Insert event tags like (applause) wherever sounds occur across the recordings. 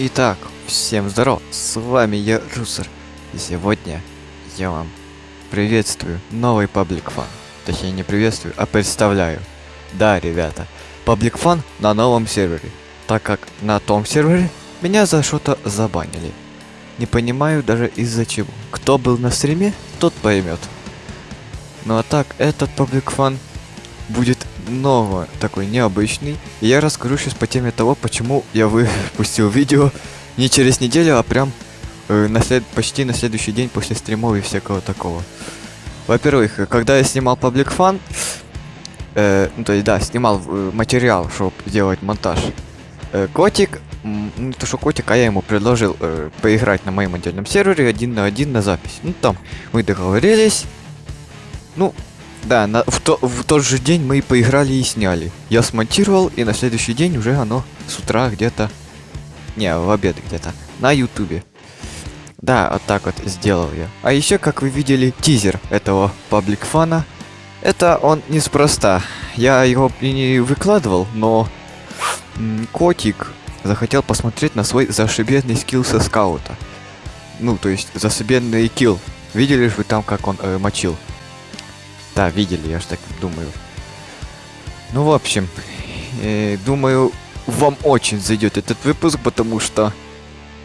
Итак, всем здоров, с вами я Русер, и сегодня я вам приветствую новый Public Fun. Точнее не приветствую, а представляю. Да, ребята, Public Fun на новом сервере, так как на том сервере меня за что-то забанили. Не понимаю даже из-за чего. Кто был на стриме, тот поймет. Ну а так, этот Public Fun будет ново такой необычный. И я расскажу сейчас по теме того, почему я выпустил (laughs) видео не через неделю, а прям э, на след... почти на следующий день после стримов и всякого такого. Во-первых, когда я снимал Public Fun, э, ну то есть да, снимал э, материал, чтобы делать монтаж, э, котик, ну то что котик, а я ему предложил э, поиграть на моем отдельном сервере один на один на запись. Ну там мы договорились. Ну, да, на, в, то, в тот же день мы и поиграли и сняли. Я смонтировал, и на следующий день уже оно с утра где-то... Не, в обед где-то. На ютубе. Да, вот так вот сделал я. А еще, как вы видели, тизер этого паблик фана. Это он неспроста. Я его и не выкладывал, но... Котик захотел посмотреть на свой зашибенный скилл со скаута. Ну, то есть, зашибенный килл. Видели же вы там, как он э, мочил? Да, видели, я ж так думаю. Ну, в общем, э, думаю, вам очень зайдет этот выпуск, потому что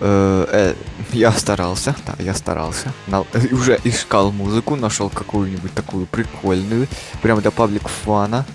э, э, я старался, да, я старался, на, уже искал музыку, нашел какую-нибудь такую прикольную, прям для паблик фана.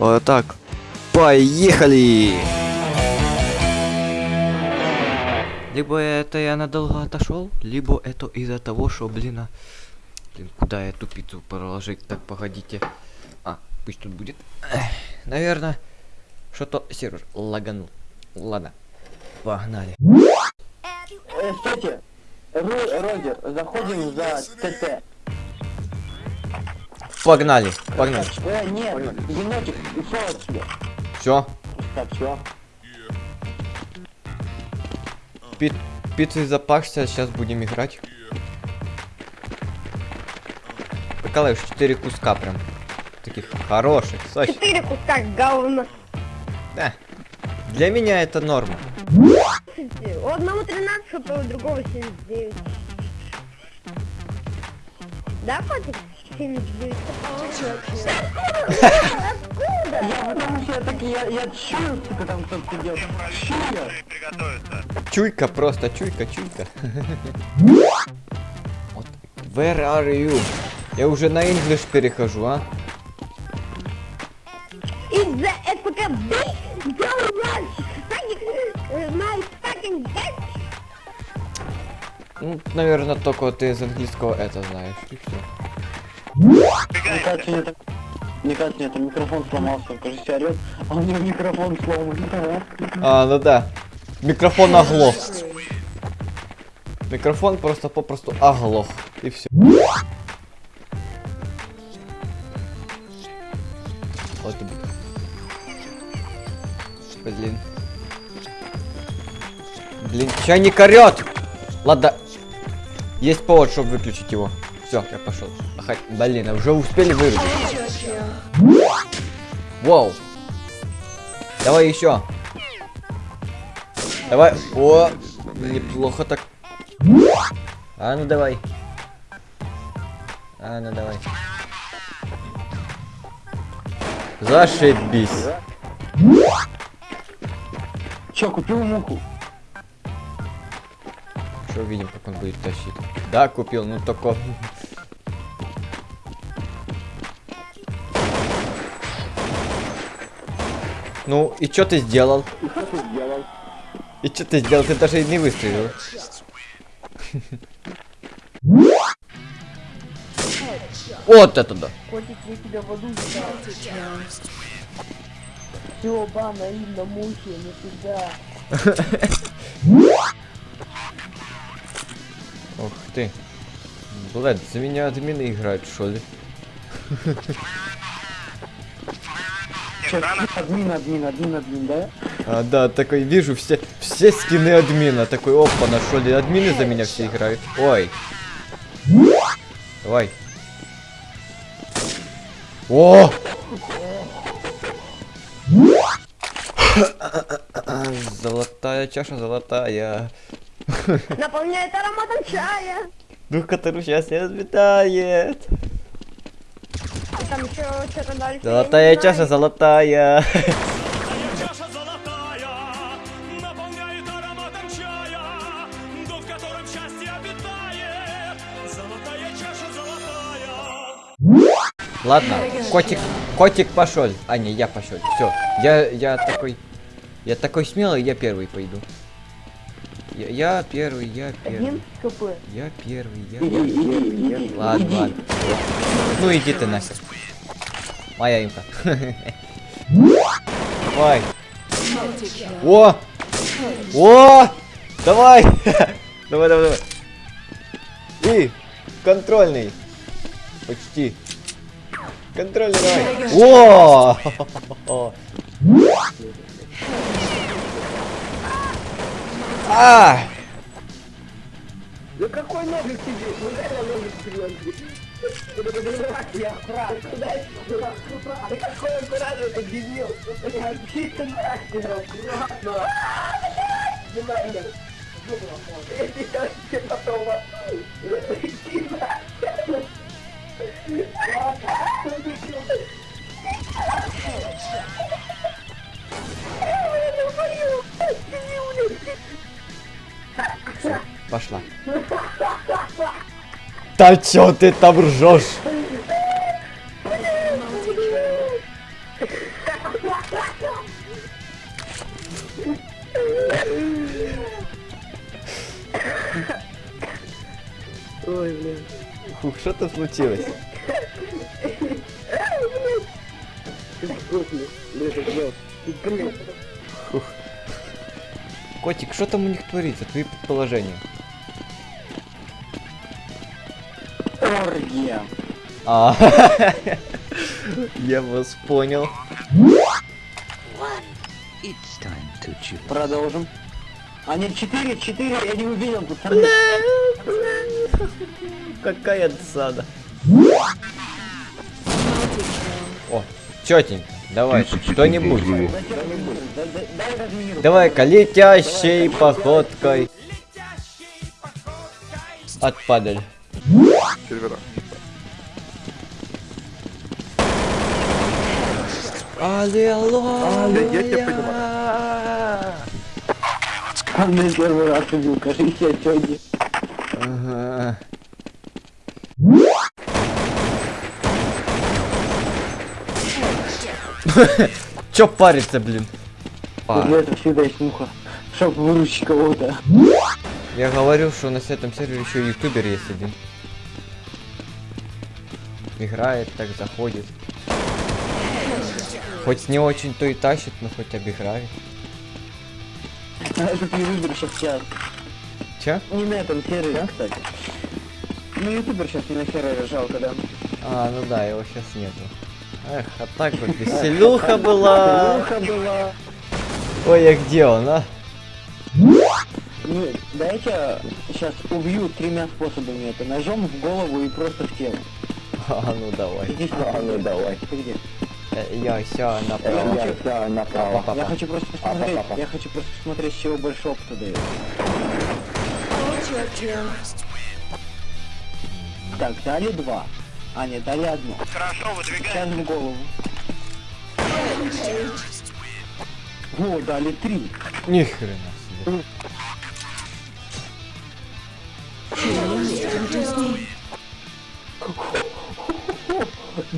Вот так, поехали! Либо это я надолго отошел, либо это из-за того, что, блин, а... Блин, куда я эту пиццу проложить? Так, погодите. А, пусть тут будет. Наверное, что-то сервер лаганул. Ладно, погнали. Э, стойте. Ру, Рогер, заходим за ТТ. Погнали, погнали. Э, нет, енотик, отсюда. Все, Так, все. пи пиццы запашься, сейчас будем играть. Прикалываешь 4 куска прям. Таких хороших, сочных. Четыре куска говна. Да. Для меня это норма. У одного 13 хп, у другого 79. Да, котик? 79 Откуда? Я потому что я так, я, я чую, сука, там кто-то идет. Чую. Чуйка просто, чуйка, чуйка. (laughs) Where are you? Я уже на English перехожу, а? Ну, наверное, только ты из английского это знаешь. И все. Мне кажется, нет, мне кажется, нет, микрофон сломался, кажется, орет, а у него микрофон сломан. А, ну да. Микрофон оглох. Микрофон просто попросту оглох. И все. Блин. Блин, чайник орет! Ладно. Есть повод, чтобы выключить его. Все, я пошел. Блин, а уже успели вырубить. Вау. Давай еще. Давай. О, неплохо так. А ну давай. А ну давай. Зашибись. Че, купил муху? Что увидим, как он будет тащить. Да, купил, ну только... Ну, и что ты сделал? И что ты сделал? И что ты сделал? Ты даже не выстрелил. Вот это да. Котик, я тебя в аду Все, на мухе, не всегда. Ух ты. Блядь, за меня админы играют, что ли? Админ, админ, админ, админ, да? А, да, такой вижу все, все скины админа. Такой, опа, нашел ли админы за меня все играют. Ой. Давай. О! Золотая чаша золотая. Наполняет ароматом чая. Дух, который счастье разметает. И там еще что-то дальше. я Золотая не чаша знаю. золотая. Чаша золотая наполняет ароматом чая, дух, в котором счастье обитает. Золотая чаша золотая. Ладно, котик, котик пошел. А, не, я пошел. Все, я, я такой, я такой смелый, я первый пойду. Я, я первый, я первый, Один КП. я первый, я первый. иди, иди. Ладно, иди. ладно. Ну иди ты нахер. Моя имка. Давай. О! О! Давай! (laughs) Давай, давай, давай. И контрольный. Почти. Контрольный давай. О! (laughs) А! Да какой ножик тебе? Ну реально ножик серьезный. Я аккуратно, Да какой аккуратно, ты дебил? Я чисто нахер, аккуратно. Надо. Я сейчас тебе потом Иди нахер. Пошла. Да чё ты там ржешь? Ой, блин. Фух, что тут случилось? Котик, что там у них творится? Твои предположения. Я вас понял. Продолжим. А нет, 4, 4, я не увидел, пацаны. Какая досада. О, четенько. Давай, что-нибудь. Давай-ка летящей походкой. Отпадали. Аллилуйя! Он меня первый раз убил, кажись, я сегодня. Ага. Чё париться, блин? Для этого всегда есть муха. Чтоб выручить кого-то. я говорил, что на этом сервере еще ютубер есть один. Играет, так заходит. Хоть не очень то и тащит, но хоть обыграет. А этот ютубер сейчас сейчас. Че? Не на этом сервере, кстати. Ну ютубер сейчас не на сервере, жалко, да. А, ну да, его сейчас нету. Эх, а так вот (laughs) веселуха была. Муха была. Ой, а где он, а? Ну, дайте сейчас убью тремя способами это. Ножом в голову и просто в тело. (laughs) А, ну давай. Иди сюда. А, ну давай. Ты где? Э, Я все направо. Я направо. Папа. Я хочу просто посмотреть, я хочу просто посмотреть, с чего больше опыта дает. Так, дали два. А, нет, дали одно. Хорошо, Сейчас в голову. О, дали три. Ни хрена себе.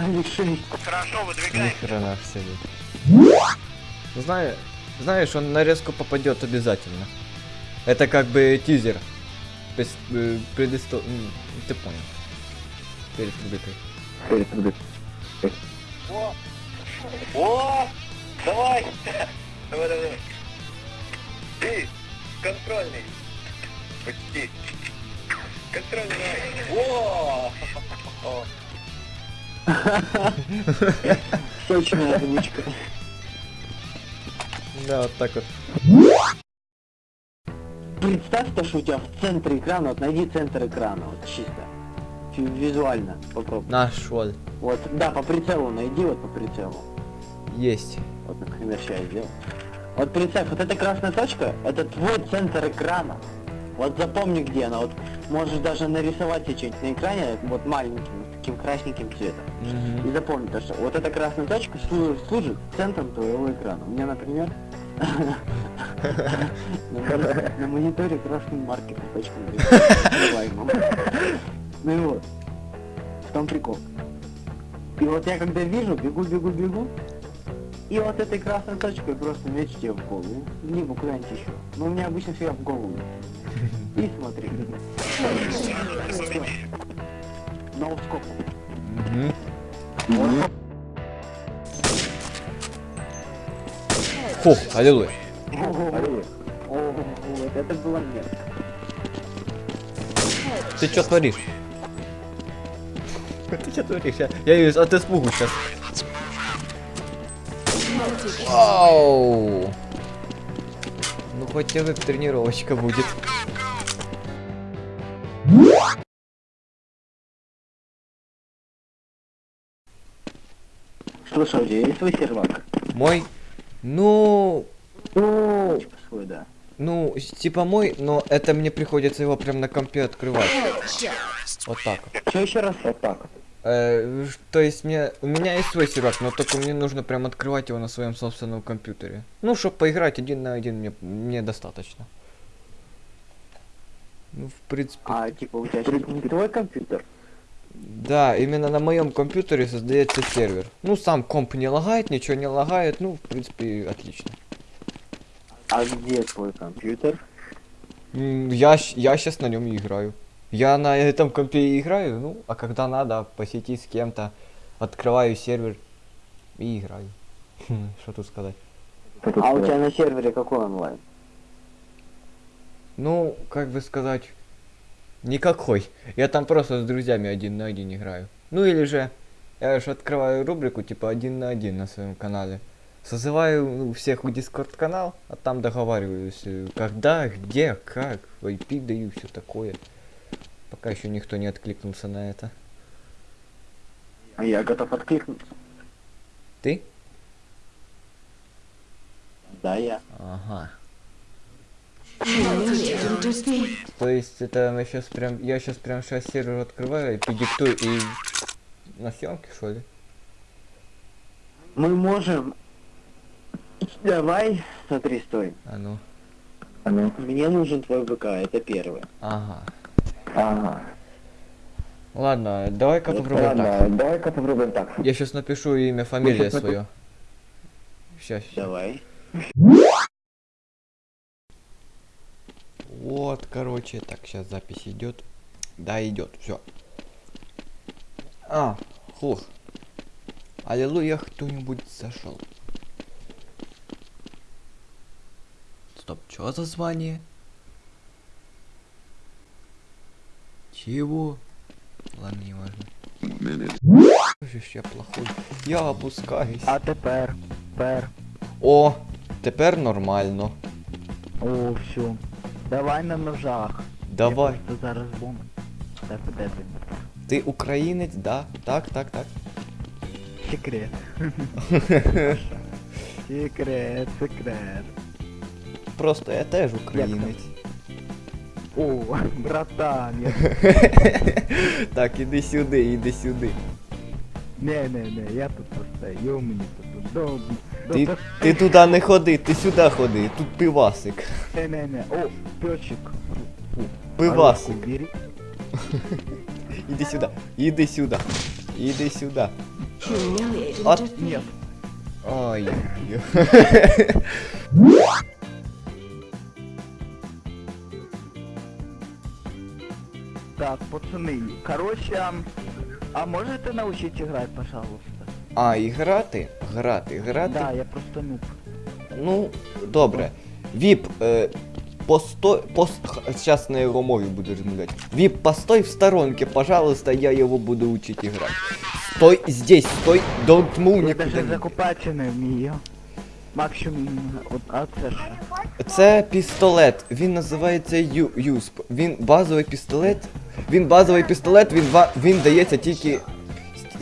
Дали шесть. Ни хрена себе. Знаю, знаешь, он на резку попадет обязательно. Это как бы тизер. То есть э, предысто... Ты понял. Перед рубрикой. О! Давай! Давай, давай, давай. Ты, контрольный. Почти. Контрольный. О! Точная озвучка. Да, вот так вот. Представь то, что у тебя в центре экрана, вот найди центр экрана, вот чисто. Визуально попробуй. Нашел. Вот, да, по прицелу найди, вот по прицелу. Есть. Вот, например, сейчас я сделал. Вот представь, вот эта красная точка, это твой центр экрана. Вот запомни, где она. Вот можешь даже нарисовать себе что-нибудь на экране, вот маленьким, таким красненьким цветом. И запомни, то, что вот эта красная точка служит, центром твоего экрана. У меня, например, (laughs) на мони- на мониторе красный маркер точка. Ну и вот, в том прикол. И вот я когда вижу, бегу, бегу, бегу, и вот этой красной точкой просто меч тебе в голову. Либо куда-нибудь еще. Но у меня обычно всегда в голову. И смотри. Ноускоп. Мгм. Фух, аллилуйя. Это было мерзко. Ты что творишь? Ты что творишь? Я, я ее от испугу сейчас. Ау! Ну хоть тебе тренировочка будет. Слушай, у тебя есть свой сервак? Мой, ну, Точка свой, да. ну, типа мой, но это мне приходится его прям на компе открывать. Вот так. Что еще раз? Вот так. Э, то есть мне, у меня есть свой сервак, но только мне нужно прям открывать его на своем собственном компьютере. Ну, чтобы поиграть один на один мне, мне достаточно. Ну, в принципе, А типа у тебя сейчас не твой компьютер? да, именно на моем компьютере создается сервер. Ну, сам комп не лагает, ничего не лагает, ну, в принципе, отлично. А где твой компьютер? Я, я сейчас на нем играю. Я на этом компе играю, ну, а когда надо по сети с кем-то, открываю сервер и играю. (laughs) Хм, Что тут сказать? А у тебя на сервере какой онлайн? Ну, как бы сказать, никакой. Я там просто с друзьями один на один играю. Ну или же, я же открываю рубрику типа один на один на своем канале. Созываю ну, всех в дискорд канал, а там договариваюсь, э, когда, где, как, IP даю, все такое. Пока еще никто не откликнулся на это. А я готов откликнуться. Ты? Да, я. Ага. То есть это мы сейчас прям, я сейчас прям сейчас сервер открываю, IP диктую и на съемке что ли? Мы можем... Давай, смотри, стой. А ну. Мне нужен твой ВК, это первое. Ага. Ага. Ладно, давай-ка попробуем так. давай-ка попробуем так. Я сейчас напишу имя, фамилия свое. Сейчас. Давай. Вот, короче, так, сейчас запись идет. Да, идет, все. А, хух. Аллилуйя, кто-нибудь зашел. Стоп, что за звание? Чего? Ладно, не важно. Я плохой. Я опускаюсь. А тепер, тепер. О, тепер нормально. О, все. Давай на ножах. Давай. Я просто зараз бомб. Так, де ти? Ти українець, да? Так, так, так. Секрет. секрет, секрет. Просто я теж українець. О, братан, я... (laughs) Так, іди сюди, іди сюди. Не, не, не, я тут постою, мені тут удобно. Ти, ти туди не ходи, ти сюди ходи, тут пивасик. Не, не, не. О, пёчик. Пивасик. (laughs) Бери. Іди сюди, іди сюди, іди сюди. От, Нет. ой. Так, пацаны, короче, а, а можете научить играть, пожалуйста? А, і грати? Грати, грати. Да, я просто нуб. Ну, добре. Віп, е, постой, пос... Сейчас на його мові буду розмовляти. Віп, постой в сторонке, пожалуйста, я его буду учить играть. Стой здесь, стой, don't move Я даже закупати не вмію. Максимум, от, а це що? Це пістолет, він називається Ю- юсп. Він базовий пістолет. Він базовий пістолет, він, ва- він дається тільки.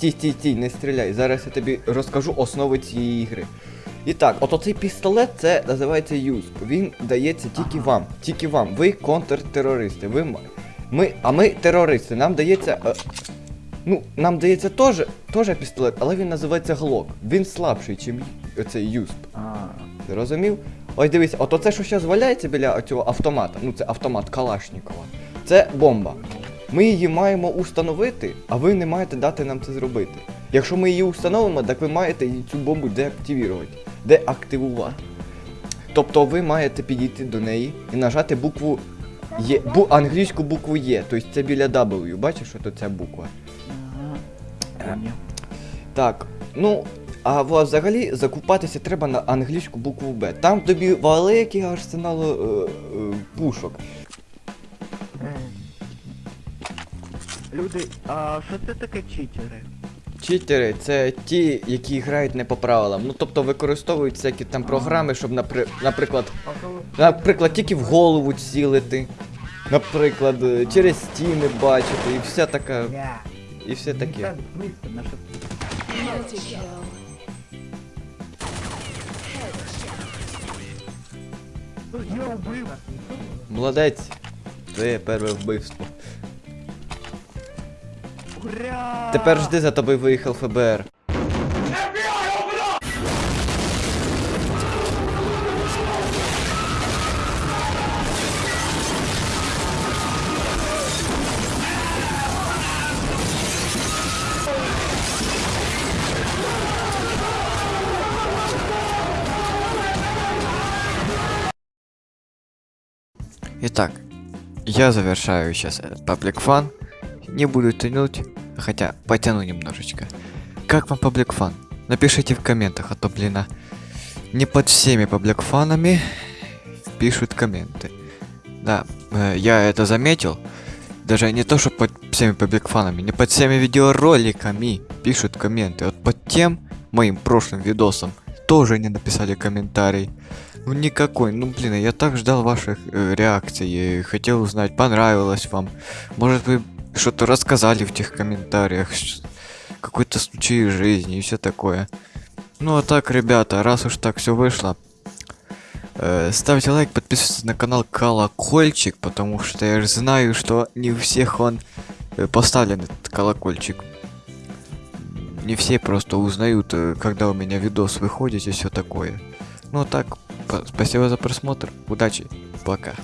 Стій, стій, стій, не стріляй. Зараз я тобі розкажу основи цієї ігри. І так, от оцей пістолет це називається юсп. Він дається тільки вам. Тільки вам. Ви контртерористи. Ви ми, а ми терористи. Нам дається. Е, ну, нам дається теж, теж пістолет, але він називається глок. Він слабший, ніж оцей юсп. Ти розумів? Ось дивись, от оце, що зараз валяється біля цього автомата, ну це автомат Калашнікова, це бомба. Ми її маємо установити, а ви не маєте дати нам це зробити. Якщо ми її установимо, так ви маєте цю бомбу деактивувати, деактивувати. Тобто ви маєте підійти до неї і нажати букву Є, бу, англійську букву Є, тобто це біля W, бачиш, що тут ця буква? Так, ну, а взагалі закупатися треба на англійську букву Б. Там тобі великий арсенал е, е, пушок. Люди, а що це таке читери? Читери це ті, які грають не по правилам. Ну тобто використовують всякі там програми, щоб, напри... наприклад, наприклад, тільки в голову цілити. Наприклад, через стіни бачити і все таке. Я. І все таке. Молодець. Твоє перше вбивство. Ура! Тепер жди за тобою виїхав ФБР. Итак, я завершаю сейчас паблик фан. Не буду тянуть, хотя потяну немножечко. Как вам паблик фан? Напишите в комментах, а то, блин, а, не под всеми паблик фанами пишут комменты. Да, э, я это заметил. Даже не то, что под всеми паблик фанами, не под всеми видеороликами пишут комменты. Вот под тем моим прошлым видосом тоже не написали комментарий. Ну никакой, ну блин, я так ждал ваших э, реакций, и хотел узнать, понравилось вам. Может вы что-то рассказали в тех комментариях, какой-то случай из жизни и все такое. Ну а так, ребята, раз уж так все вышло, э, ставьте лайк, подписывайтесь на канал Колокольчик, потому что я же знаю, что не у всех он э, поставлен этот колокольчик. Не все просто узнают, э, когда у меня видос выходит и все такое. Ну а так, Спасибо за просмотр. Удачи. Пока.